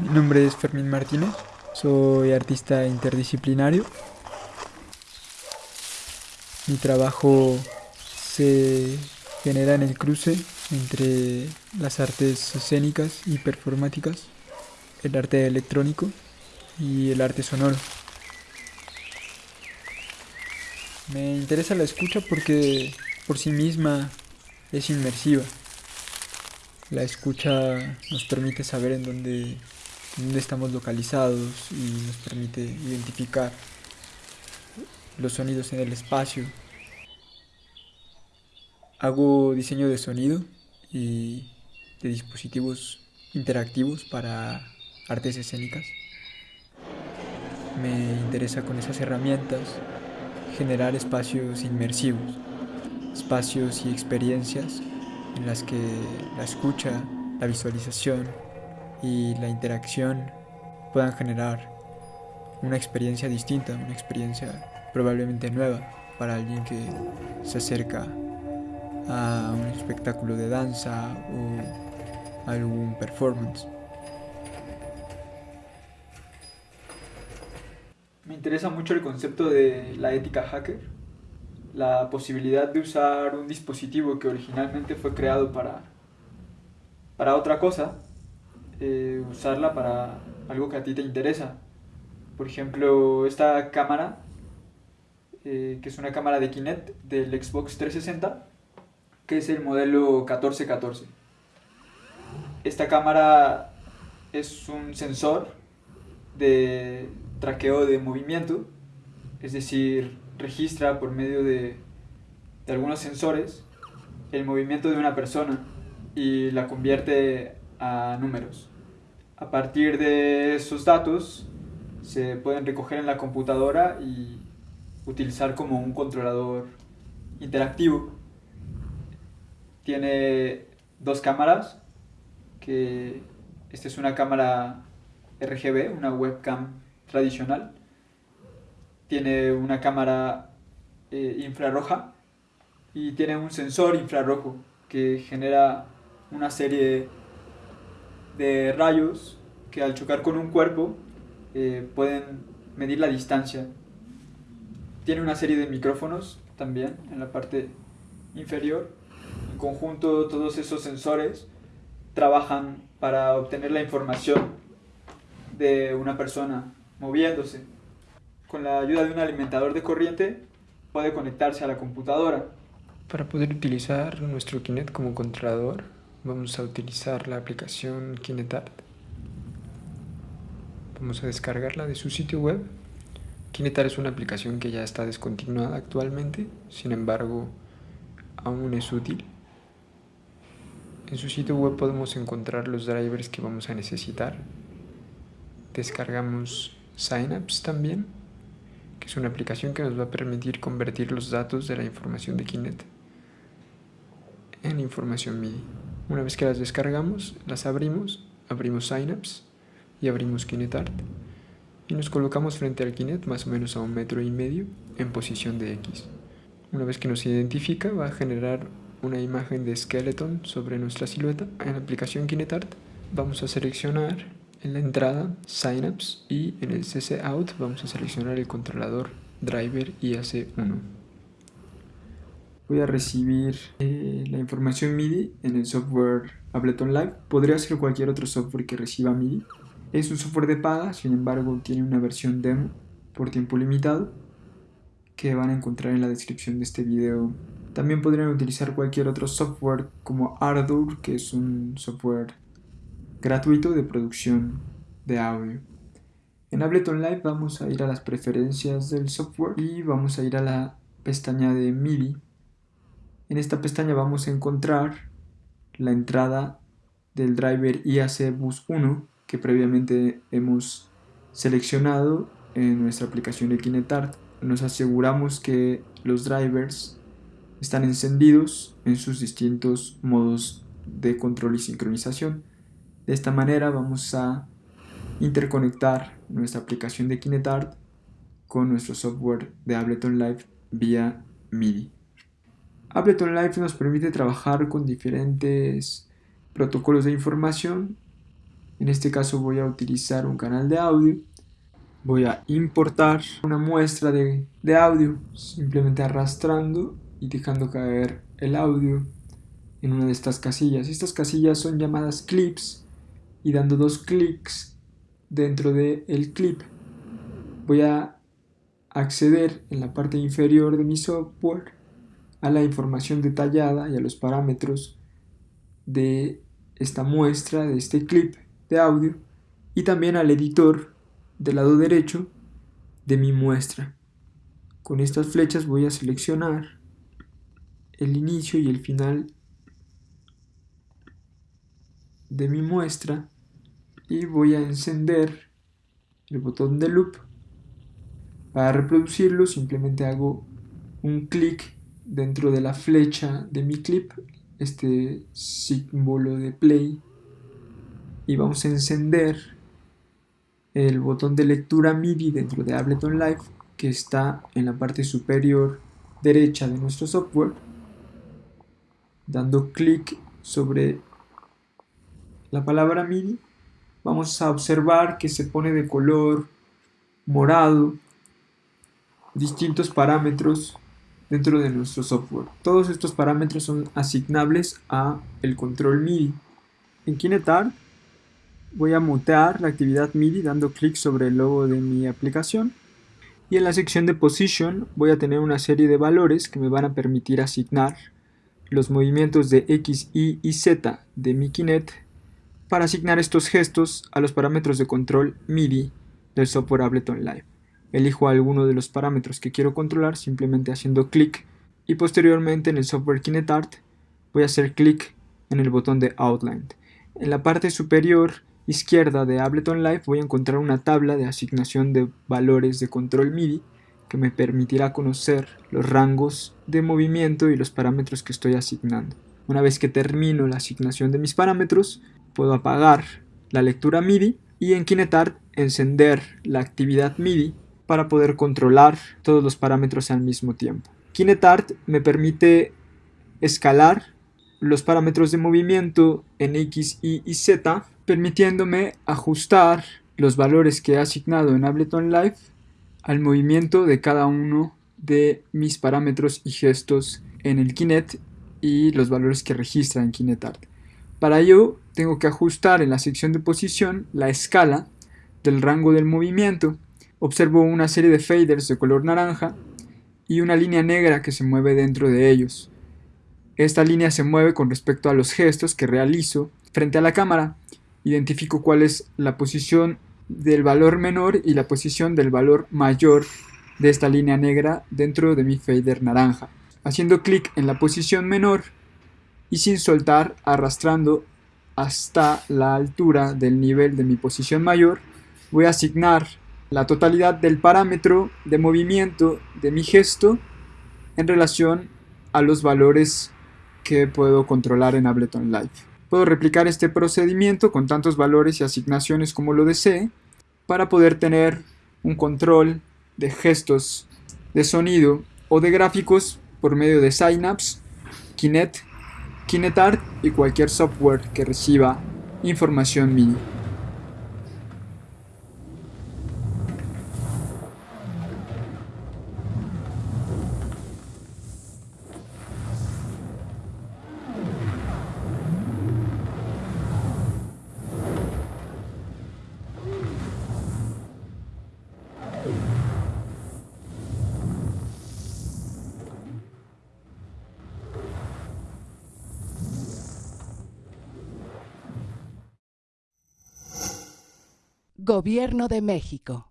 Mi nombre es Fermín Martínez, soy artista interdisciplinario. Mi trabajo se genera en el cruce entre las artes escénicas y performáticas, el arte electrónico y el arte sonoro. Me interesa la escucha porque por sí misma es inmersiva. La escucha nos permite saber en dónde, dónde estamos localizados y nos permite identificar los sonidos en el espacio. Hago diseño de sonido y de dispositivos interactivos para artes escénicas. Me interesa con esas herramientas generar espacios inmersivos, espacios y experiencias en las que la escucha, la visualización y la interacción puedan generar una experiencia distinta, una experiencia probablemente nueva para alguien que se acerca a un espectáculo de danza o algún performance. Me interesa mucho el concepto de la ética hacker, la posibilidad de usar un dispositivo que originalmente fue creado para, para otra cosa, eh, usarla para algo que a ti te interesa. Por ejemplo, esta cámara, eh, que es una cámara de Kinect del Xbox 360, que es el modelo 1414. Esta cámara es un sensor de traqueo de movimiento, es decir, registra por medio de, algunos sensores el movimiento de una persona y la convierte a números. A partir de esos datos se pueden recoger en la computadora y utilizar como un controlador interactivo. Tiene dos cámaras, que esta es una cámara RGB, una webcam tradicional. Tiene una cámara eh, infrarroja y tiene un sensor infrarrojo que genera una serie de rayos que al chocar con un cuerpo eh, pueden medir la distancia. Tiene una serie de micrófonos también en la parte inferior. En conjunto todos esos sensores trabajan para obtener la información de una persona moviéndose. Con la ayuda de un alimentador de corriente puede conectarse a la computadora. Para poder utilizar nuestro Kinect como controlador, vamos a utilizar la aplicación KinectArt. Vamos a descargarla de su sitio web. KinectArt es una aplicación que ya está descontinuada actualmente, sin embargo, aún es útil. En su sitio web podemos encontrar los drivers que vamos a necesitar. Descargamos Synapse también, que es una aplicación que nos va a permitir convertir los datos de la información de Kinect en información MIDI. Una vez que las descargamos, las abrimos, abrimos Synapse y abrimos KinectArt y nos colocamos frente al Kinect más o menos a un metro y medio en posición de X. Una vez que nos identifica va a generar una imagen de skeleton sobre nuestra silueta. En la aplicación KinectArt vamos a seleccionar en la entrada Synapse y en el CC Out vamos a seleccionar el controlador driver IAC1. Voy a recibir eh, la información MIDI en el software Ableton Live. Podría ser cualquier otro software que reciba MIDI. Es un software de paga, sin embargo tiene una versión demo por tiempo limitado que van a encontrar en la descripción de este video. También podrían utilizar cualquier otro software como Ardour, que es un software gratuito de producción de audio. En Ableton Live vamos a ir a las preferencias del software y vamos a ir a la pestaña de MIDI. En esta pestaña vamos a encontrar la entrada del driver IAC Bus 1 que previamente hemos seleccionado en nuestra aplicación de KinectArt. Nos aseguramos que los drivers están encendidos en sus distintos modos de control y sincronización. De esta manera vamos a interconectar nuestra aplicación de KinectArt con nuestro software de Ableton Live vía MIDI. Ableton Live nos permite trabajar con diferentes protocolos de información En este caso voy a utilizar un canal de audio. Voy a importar una muestra de, de audio, simplemente arrastrando y dejando caer el audio en una de estas casillas. Estas casillas son llamadas clips y dando dos clics dentro del el clip voy a acceder en la parte inferior de mi software a la información detallada y a los parámetros de esta muestra, de este clip de audio y también al editor del lado derecho de mi muestra. Con estas flechas voy a seleccionar el inicio y el final de mi muestra y voy a encender el botón de loop para reproducirlo simplemente hago un clic dentro de la flecha de mi clip este símbolo de play y vamos a encender el botón de lectura MIDI dentro de Ableton Live que está en la parte superior derecha de nuestro software dando clic sobre la palabra MIDI. Vamos a observar que se pone de color morado distintos parámetros dentro de nuestro software. Todos estos parámetros son asignables a el control MIDI. En KineTart voy a mutear la actividad MIDI dando clic sobre el logo de mi aplicación y en la sección de Position voy a tener una serie de valores que me van a permitir asignar los movimientos de X, Y y Z de mi Kinet para asignar estos gestos a los parámetros de control MIDI del software Ableton Live. Elijo alguno de los parámetros que quiero controlar simplemente haciendo clic y posteriormente en el software KinetArt voy a hacer clic en el botón de Outline. En la parte superior izquierda de Ableton Live voy a encontrar una tabla de asignación de valores de control MIDI que me permitirá conocer los rangos de movimiento y los parámetros que estoy asignando. Una vez que termino la asignación de mis parámetros, puedo apagar la lectura MIDI y en KineTart encender la actividad MIDI para poder controlar todos los parámetros al mismo tiempo. KineTart me permite escalar los parámetros de movimiento en X, Y y Z, permitiéndome ajustar los valores que he asignado en Ableton Live al movimiento de cada uno de mis parámetros y gestos en el Kinet y los valores que registra en KineTart. Para ello tengo que ajustar en la sección de posición la escala del rango del movimiento. Observo una serie de faders de color naranja y una línea negra que se mueve dentro de ellos. Esta línea se mueve con respecto a los gestos que realizo frente a la cámara. Identifico cuál es la posición del valor menor y la posición del valor mayor de esta línea negra dentro de mi fader naranja. Haciendo clic en la posición menor, y sin soltar arrastrando hasta la altura del nivel de mi posición mayor, voy a asignar la totalidad del parámetro de movimiento de mi gesto en relación a los valores que puedo controlar en Ableton Live. Puedo replicar este procedimiento con tantos valores y asignaciones como lo desee para poder tener un control de gestos, de sonido o de gráficos por medio de Synapse, Kinet KineTart y cualquier software que reciba información MIDI. Gobierno de México.